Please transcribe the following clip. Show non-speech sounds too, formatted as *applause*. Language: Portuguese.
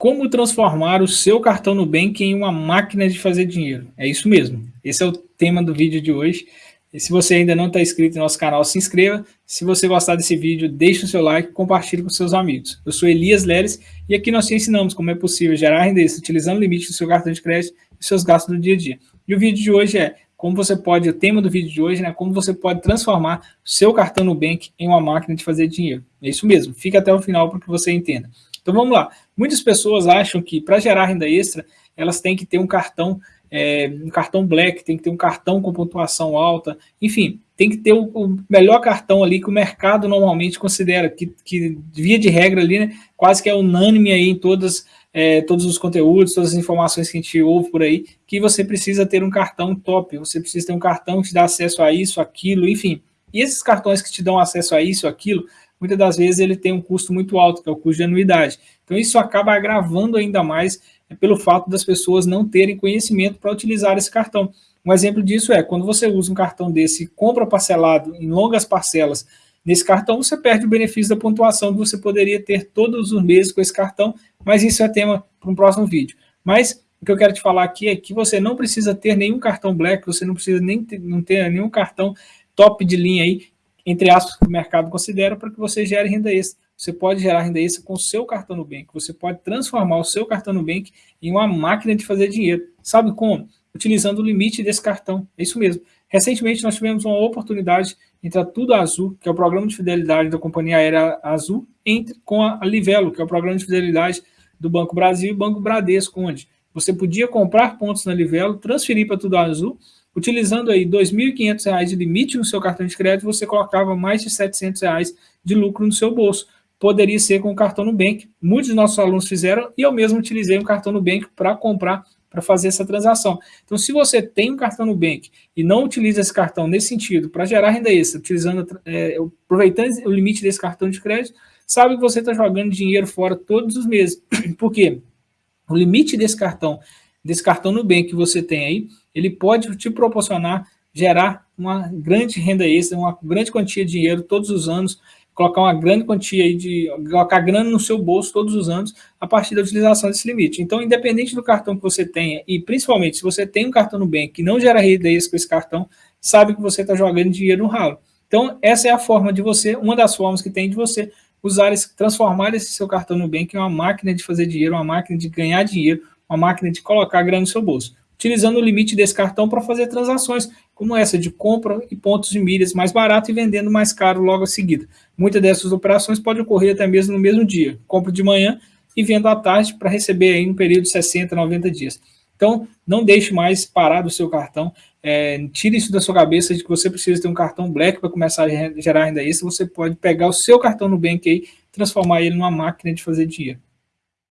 Como transformar o seu cartão Nubank em uma máquina de fazer dinheiro? É isso mesmo. Esse é o tema do vídeo de hoje. E se você ainda não está inscrito no nosso canal, se inscreva. Se você gostar desse vídeo, deixe o seu like e compartilhe com seus amigos. Eu sou Elias Leles e aqui nós te ensinamos como é possível gerar renda utilizando o limite do seu cartão de crédito e seus gastos do dia a dia. E o vídeo de hoje é como você pode, o tema do vídeo de hoje, né, como você pode transformar o seu cartão Nubank em uma máquina de fazer dinheiro. É isso mesmo, fica até o final para que você entenda. Então vamos lá. Muitas pessoas acham que para gerar renda extra, elas têm que ter um cartão, é, um cartão black, tem que ter um cartão com pontuação alta, enfim, tem que ter o, o melhor cartão ali que o mercado normalmente considera, que, que via de regra ali, né, quase que é unânime aí em todas, é, todos os conteúdos, todas as informações que a gente ouve por aí, que você precisa ter um cartão top, você precisa ter um cartão que te dá acesso a isso, aquilo, enfim. E esses cartões que te dão acesso a isso, aquilo, muitas das vezes ele tem um custo muito alto, que é o custo de anuidade. Então isso acaba agravando ainda mais é, pelo fato das pessoas não terem conhecimento para utilizar esse cartão. Um exemplo disso é, quando você usa um cartão desse compra parcelado em longas parcelas nesse cartão, você perde o benefício da pontuação que você poderia ter todos os meses com esse cartão, mas isso é tema para um próximo vídeo. Mas o que eu quero te falar aqui é que você não precisa ter nenhum cartão Black, você não precisa nem ter, não ter nenhum cartão top de linha aí entre aspas, que o mercado considera para que você gere renda extra. Você pode gerar renda extra com o seu cartão Nubank. Você pode transformar o seu cartão Nubank em uma máquina de fazer dinheiro. Sabe como? Utilizando o limite desse cartão. É isso mesmo. Recentemente nós tivemos uma oportunidade entre a Tudo Azul, que é o programa de fidelidade da Companhia Aérea Azul, entre com a Livelo, que é o programa de fidelidade do Banco Brasil e Banco Bradesco, onde você podia comprar pontos na Livelo, transferir para Tudo Azul Utilizando aí R$ 2.500 de limite no seu cartão de crédito, você colocava mais de 700 reais de lucro no seu bolso. Poderia ser com o cartão Nubank. Muitos dos nossos alunos fizeram e eu mesmo utilizei um cartão Nubank para comprar, para fazer essa transação. Então, se você tem um cartão Nubank e não utiliza esse cartão nesse sentido para gerar renda extra, utilizando, é, aproveitando o limite desse cartão de crédito, sabe que você está jogando dinheiro fora todos os meses. *clears throat* Por quê? O limite desse cartão, desse cartão Nubank que você tem aí, ele pode te proporcionar, gerar uma grande renda extra, uma grande quantia de dinheiro todos os anos, colocar uma grande quantia de, colocar grana no seu bolso todos os anos a partir da utilização desse limite. Então, independente do cartão que você tenha, e principalmente se você tem um cartão no bem que não gera renda extra com esse cartão, sabe que você está jogando dinheiro no ralo. Então, essa é a forma de você, uma das formas que tem de você usar esse, transformar esse seu cartão no bem, que é uma máquina de fazer dinheiro, uma máquina de ganhar dinheiro, uma máquina de colocar grana no seu bolso utilizando o limite desse cartão para fazer transações como essa de compra e pontos de milhas mais barato e vendendo mais caro logo a seguida. Muitas dessas operações podem ocorrer até mesmo no mesmo dia. Compro de manhã e vendo à tarde para receber aí um período de 60, 90 dias. Então, não deixe mais parado o seu cartão. É, tire isso da sua cabeça de que você precisa ter um cartão Black para começar a gerar ainda isso. Você pode pegar o seu cartão no Bank aí, transformar ele numa máquina de fazer dinheiro.